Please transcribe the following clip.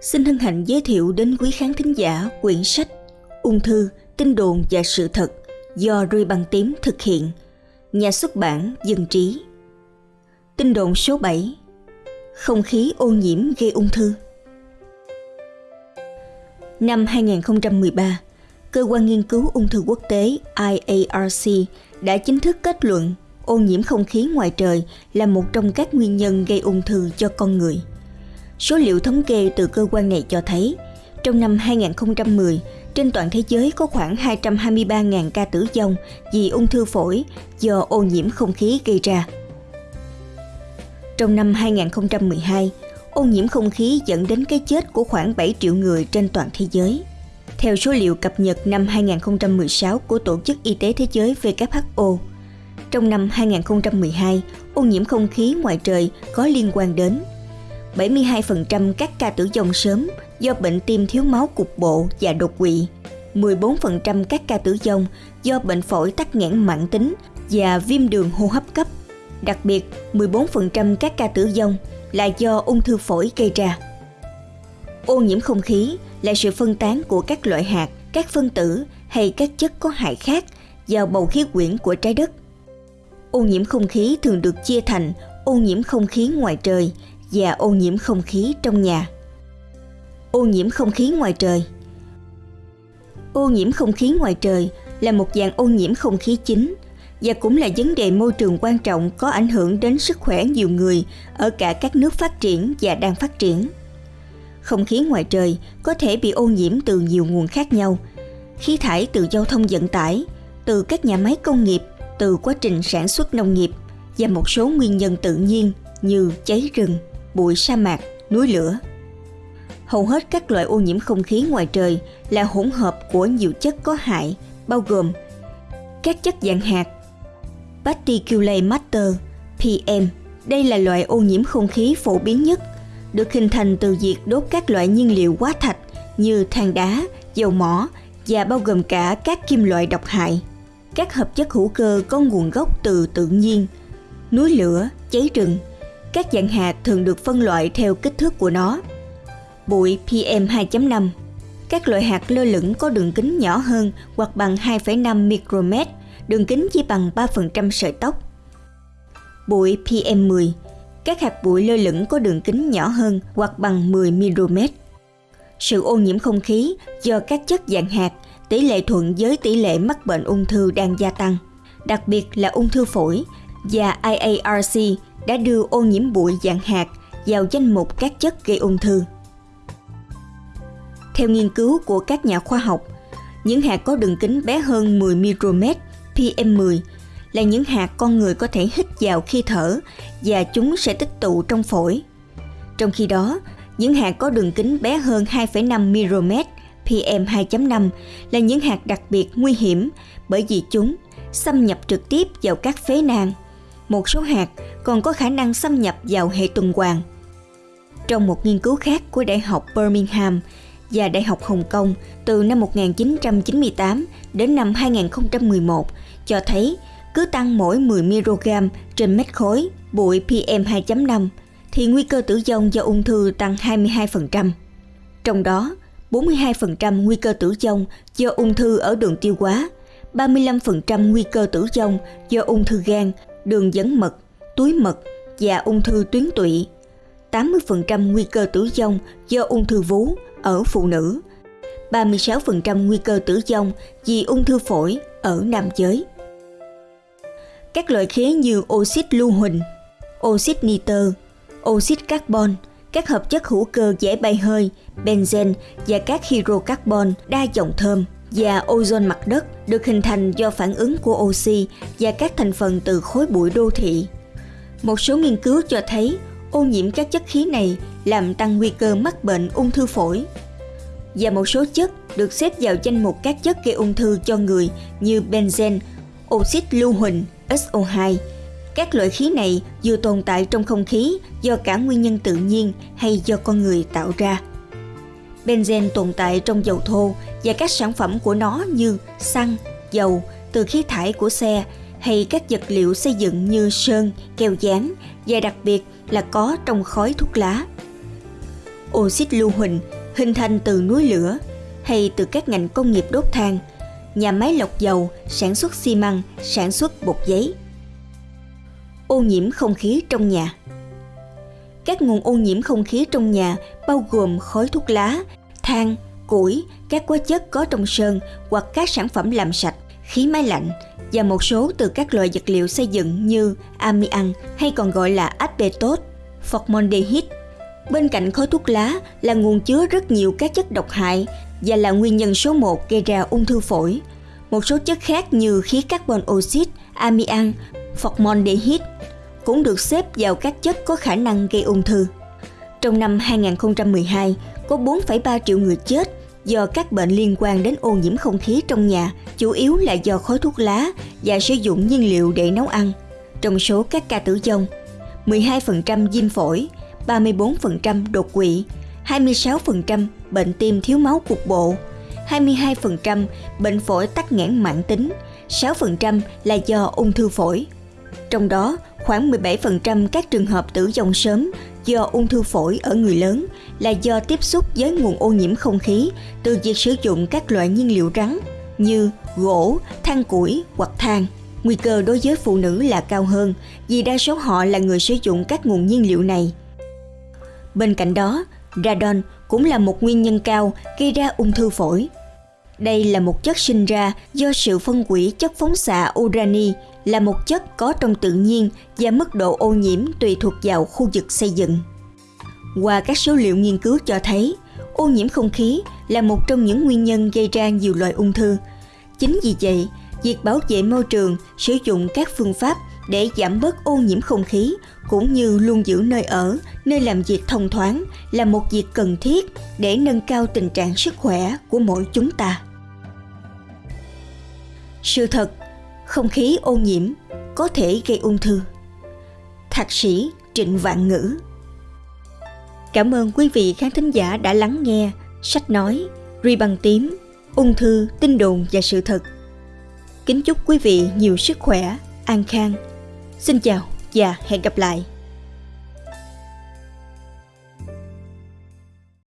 xin hân hạnh giới thiệu đến quý khán thính giả quyển sách Ung thư, tin đồn và sự thật do rui Băng Tím thực hiện. Nhà xuất bản Dân Trí. Tin đồn số 7 Không khí ô nhiễm gây ung thư Năm 2013, Cơ quan Nghiên cứu Ung thư Quốc tế IARC đã chính thức kết luận ô nhiễm không khí ngoài trời là một trong các nguyên nhân gây ung thư cho con người. Số liệu thống kê từ cơ quan này cho thấy, trong năm 2010, trên toàn thế giới có khoảng 223.000 ca tử vong vì ung thư phổi do ô nhiễm không khí gây ra. Trong năm 2012, ô nhiễm không khí dẫn đến cái chết của khoảng 7 triệu người trên toàn thế giới. Theo số liệu cập nhật năm 2016 của Tổ chức Y tế Thế giới WHO, trong năm 2012, ô nhiễm không khí ngoài trời có liên quan đến 72% các ca tử vong sớm do bệnh tim thiếu máu cục bộ và đột quỵ, 14% các ca tử vong do bệnh phổi tắc nghẽn mãn tính và viêm đường hô hấp cấp. Đặc biệt, 14% các ca tử vong là do ung thư phổi gây ra. Ô nhiễm không khí là sự phân tán của các loại hạt, các phân tử hay các chất có hại khác vào bầu khí quyển của trái đất. Ô nhiễm không khí thường được chia thành ô nhiễm không khí ngoài trời và ô nhiễm không khí trong nhà. Ô nhiễm không khí ngoài trời Ô nhiễm không khí ngoài trời là một dạng ô nhiễm không khí chính và cũng là vấn đề môi trường quan trọng có ảnh hưởng đến sức khỏe nhiều người ở cả các nước phát triển và đang phát triển. Không khí ngoài trời có thể bị ô nhiễm từ nhiều nguồn khác nhau. Khí thải từ giao thông vận tải, từ các nhà máy công nghiệp, từ quá trình sản xuất nông nghiệp và một số nguyên nhân tự nhiên như cháy rừng, bụi sa mạc, núi lửa. Hầu hết các loại ô nhiễm không khí ngoài trời là hỗn hợp của nhiều chất có hại, bao gồm các chất dạng hạt, particulate matter, PM. Đây là loại ô nhiễm không khí phổ biến nhất, được hình thành từ việc đốt các loại nhiên liệu hóa thạch như than đá, dầu mỏ và bao gồm cả các kim loại độc hại. Các hợp chất hữu cơ có nguồn gốc từ tự nhiên, núi lửa, cháy rừng, các dạng hạt thường được phân loại theo kích thước của nó. Bụi PM2.5 Các loại hạt lơ lửng có đường kính nhỏ hơn hoặc bằng 2,5 micromet, đường kính chỉ bằng 3% sợi tóc. Bụi PM10 Các hạt bụi lơ lửng có đường kính nhỏ hơn hoặc bằng 10 micromet. Sự ô nhiễm không khí do các chất dạng hạt tỷ lệ thuận với tỷ lệ mắc bệnh ung thư đang gia tăng, đặc biệt là ung thư phổi và IARC đã đưa ô nhiễm bụi dạng hạt vào danh mục các chất gây ung thư. Theo nghiên cứu của các nhà khoa học, những hạt có đường kính bé hơn 10 micromet PM10 là những hạt con người có thể hít vào khi thở và chúng sẽ tích tụ trong phổi. Trong khi đó, những hạt có đường kính bé hơn 2,5 micromet PM2.5 là những hạt đặc biệt nguy hiểm bởi vì chúng xâm nhập trực tiếp vào các phế nang một số hạt còn có khả năng xâm nhập vào hệ tuần hoàn. Trong một nghiên cứu khác của Đại học Birmingham và Đại học Hồng Kông từ năm 1998 đến năm 2011 cho thấy cứ tăng mỗi 10 mg trên mét khối bụi PM2.5 thì nguy cơ tử vong do ung thư tăng 22%. Trong đó, 42% nguy cơ tử vong do ung thư ở đường tiêu hóa, 35% nguy cơ tử vong do ung thư gan đường dẫn mật, túi mật và ung thư tuyến tụy. 80% nguy cơ tử vong do ung thư vú ở phụ nữ, 36% nguy cơ tử vong vì ung thư phổi ở nam giới. Các loại khí như oxit lưu huỳnh, oxit nitơ, oxit carbon, các hợp chất hữu cơ dễ bay hơi, benzen và các hydrocarbon đa dòng thơm và ozone mặt đất được hình thành do phản ứng của oxy và các thành phần từ khối bụi đô thị. Một số nghiên cứu cho thấy ô nhiễm các chất khí này làm tăng nguy cơ mắc bệnh ung thư phổi. Và một số chất được xếp vào danh mục các chất gây ung thư cho người như benzen, oxit lưu huỳnh, SO2. Các loại khí này vừa tồn tại trong không khí do cả nguyên nhân tự nhiên hay do con người tạo ra. Benzen tồn tại trong dầu thô và các sản phẩm của nó như xăng, dầu từ khí thải của xe hay các vật liệu xây dựng như sơn, keo dán và đặc biệt là có trong khói thuốc lá. oxit lưu huỳnh hình thành từ núi lửa hay từ các ngành công nghiệp đốt than, nhà máy lọc dầu, sản xuất xi măng, sản xuất bột giấy. Ô nhiễm không khí trong nhà các nguồn ô nhiễm không khí trong nhà bao gồm khói thuốc lá, than, củi, các hóa chất có trong sơn hoặc các sản phẩm làm sạch, khí máy lạnh và một số từ các loại vật liệu xây dựng như amian hay còn gọi là asbestos, formaldehyde. Bên cạnh khói thuốc lá là nguồn chứa rất nhiều các chất độc hại và là nguyên nhân số 1 gây ra ung thư phổi. Một số chất khác như khí carbon oxide, amian, formaldehyde cũng được xếp vào các chất có khả năng gây ung thư. Trong năm 2012, có 4,3 triệu người chết do các bệnh liên quan đến ô nhiễm không khí trong nhà, chủ yếu là do khói thuốc lá và sử dụng nhiên liệu để nấu ăn. Trong số các ca tử vong, 12% viêm phổi, 34% đột quỵ, 26% bệnh tim thiếu máu cục bộ, 22% bệnh phổi tắc nghẽn mãn tính, 6% là do ung thư phổi. Trong đó, khoảng 17% các trường hợp tử vong sớm do ung thư phổi ở người lớn là do tiếp xúc với nguồn ô nhiễm không khí từ việc sử dụng các loại nhiên liệu rắn như gỗ, than củi hoặc than. Nguy cơ đối với phụ nữ là cao hơn vì đa số họ là người sử dụng các nguồn nhiên liệu này. Bên cạnh đó, radon cũng là một nguyên nhân cao gây ra ung thư phổi. Đây là một chất sinh ra do sự phân hủy chất phóng xạ urani là một chất có trong tự nhiên và mức độ ô nhiễm tùy thuộc vào khu vực xây dựng. Qua các số liệu nghiên cứu cho thấy, ô nhiễm không khí là một trong những nguyên nhân gây ra nhiều loại ung thư. Chính vì vậy, việc bảo vệ môi trường, sử dụng các phương pháp để giảm bớt ô nhiễm không khí cũng như luôn giữ nơi ở, nơi làm việc thông thoáng là một việc cần thiết để nâng cao tình trạng sức khỏe của mỗi chúng ta. Sự thật, không khí ô nhiễm có thể gây ung thư. Thạc sĩ Trịnh Vạn Ngữ Cảm ơn quý vị khán thính giả đã lắng nghe sách nói Ri bằng tím, ung thư, tin đồn và sự thật. Kính chúc quý vị nhiều sức khỏe, an khang. Xin chào và hẹn gặp lại.